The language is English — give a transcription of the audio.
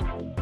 Bye.